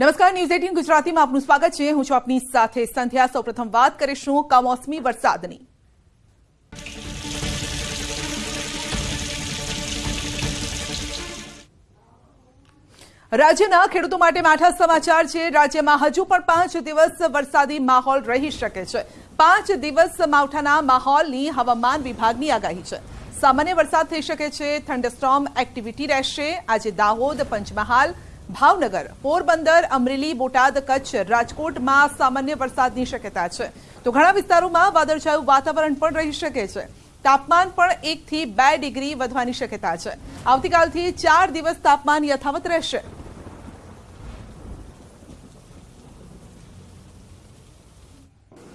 નમસ્કાર news eighteen ગુજરાતીમાં આપનું સ્વાગત છે હું છું આપની સાથે સંધ્યા સૌપ્રથમ વાત કરીશું કમોસમી વરસાદની રાજ્યના ખેડૂતો માટે માઠા સમાચાર છે રાજ્યમાં હજુ પણ પાંચ દિવસ વરસાદી માહોલ રહી શકે છે પાંચ દિવસ માવઠાના માહોલની હવામાન વિભાગની આગાહી છે સામાન્ય વરસાદ થઈ શકે છે થંડરસ્ટોર્મ એક્ટિવિટી રહેશે આજે દાહોદ પંચમહાલ ભાવનગર, પોરબંદર, અમરેલી, બોટાદ, કચ્છ, રાજકોટ માં સામાન્ય વરસાદની શક્યતા છે. તો ઘણા વિસ્તારોમાં વાદળછાયું વાતાવરણ પણ રહી શકે છે. તાપમાન પણ 1 થી 2 ડિગ્રી વધવાની શક્યતા છે. આવતીકાલથી 4 દિવસ તાપમાન યથાવત રહેશે.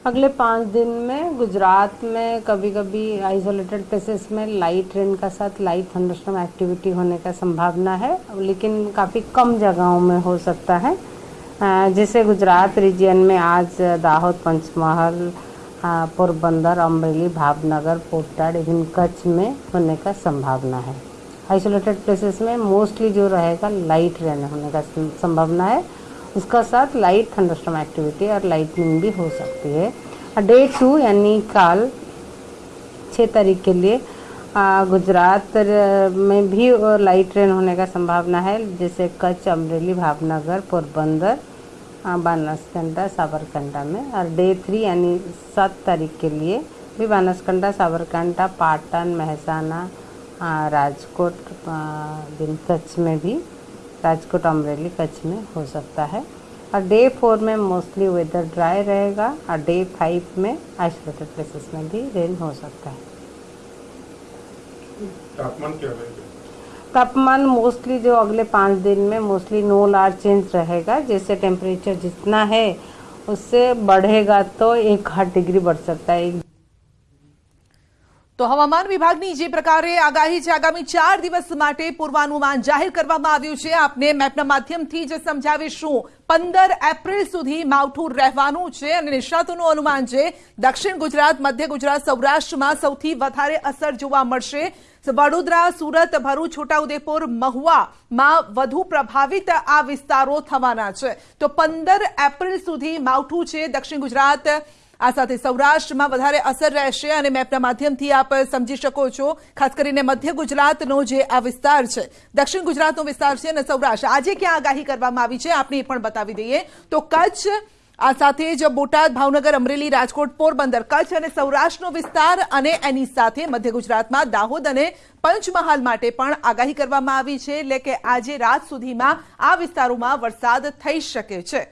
अगले पाँच दिन में गुजरात में कभी कभी आइसोलेटेड प्लेसेस में लाइट रेन का साथ लाइट थंडरस्टॉर्म एक्टिविटी होने का संभावना है लेकिन काफ़ी कम जगहों में हो सकता है जैसे गुजरात रीजन में आज दाहोद पंचमहल पोरबंदर अमरेली भावनगर पोटाड इवन कच्छ में होने का संभावना है आइसोलेटेड प्लेसेस में मोस्टली जो रहेगा लाइट रेन होने का संभावना है इसका साथ लाइट थंडरस्टम एक्टिविटी और लाइटनिंग भी हो सकती है डे टू यानी काल छः तारीख के लिए गुजरात में भी लाइट रेन होने का संभावना है जैसे कच्छ अमरेली भावनगर पोरबंदर बानसकंडा साबरकंडा में और डे थ्री यानी सात तारीख के लिए भी बानसकंडा साबरकंडा पाटन महसाना राजकोट दिन कच्छ में भी राजकोट अमरेली कच्छ में हो सकता है और डे फोर में मोस्टली वेदर ड्राई रहेगा और डे फाइव में आइसोलेटेड प्लेसेस में भी रेन हो सकता है तापमान क्या रहेगा तापमान मोस्टली जो अगले पाँच दिन में मोस्टली नो लार्ज चेंज रहेगा जैसे टेम्परेचर जितना है उससे बढ़ेगा तो एक आठ डिग्री बढ़ सकता है તો હવામાન વિભાગની જે प्रकारे આગાઈ છે આગામી 4 દિવસ માટે पूर्वानुमान જાહેર કરવામાં આવ્યો છે આપણે મેપના માધ્યમથી જે સમજાવીશું 15 એપ્રિલ સુધી માઉઠું રહેવાનું છે અને નિશાતોનો અનુમાન છે દક્ષિણ ગુજરાત મધ્ય ગુજરાત સૌરાષ્ટ્રમાં સૌથી વધારે અસર જોવા મળશે વડોદરા સુરત ભરુ છોટા ઉદેપુર મહવા માં વધુ પ્રભાવિત આ વિસ્તારો થવાના છે તો 15 એપ્રિલ સુધી માઉઠું છે દક્ષિણ ગુજરાત આ સાથે સૌરાષ્ટ્રમાં વધારે અસર રહેશે અને મેપના માધ્યમથી આપ સમજી શકો છો ખાસ કરીને મધ્ય ગુજરાતનો જે આ વિસ્તાર છે દક્ષિણ ગુજરાતનો વિસ્તાર છે અને સૌરાષ્ટ્ર આજે ક્યાં આગાહી કરવામાં આવી છે આપણે એ પણ બતાવી દઈએ તો કચ્છ આ સાથે જ બોટાદ ભાવનગર અમરેલી રાજકોટ પોરબંદર કચ્છ અને સૌરાષ્ટ્રનો વિસ્તાર અને એની સાથે મધ્ય ગુજરાતમાં દાહોદ અને પંચમહાલ માટે પણ આગાહી કરવામાં આવી છે એટલે કે આજે રાત સુધીમાં આ વિસ્તારોમાં વરસાદ થઈ શકે છે